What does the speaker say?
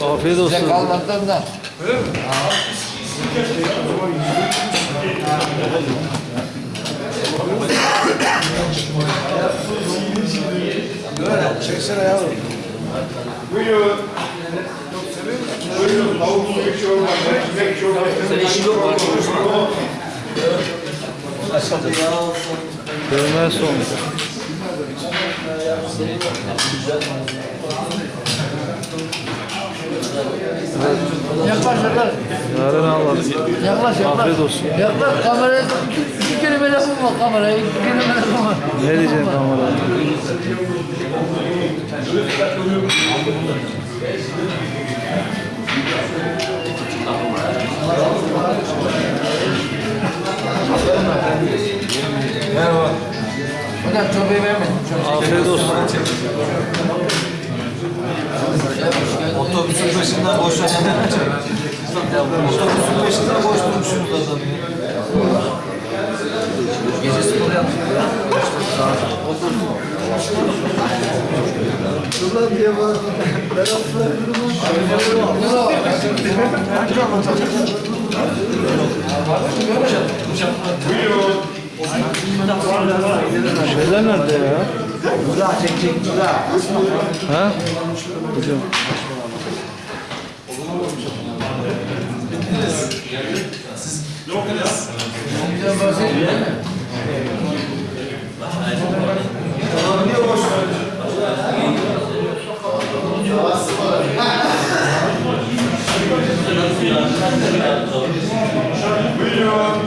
Afiyet olsun. Size kalmadığından. Çeksene yavrum. Buyurun. Buyurun. Tavuk suyu çorba, ekmek çorba. Sen işin yok mu? Dövme son. Yaklaş yaklaş. Yarın Allah. Yaklaş yaklaş. Afiyet olsun. Yaklaş kameraya iki, iki kelime lafım var kameraya. İki kelime lafım var. Ne diyeceksin kameraya? Hocam çorbayı vermedim. Afiyet olsun. Otobüsün peşinden koşan Otobüsün peşinden koşturmuşsunuz adamı ya. Gece spor yaptık ya. Şuradan diye var. Ben. Şeyler nerede ya? Burak çek çek Burak. Ha? Hocam. Thank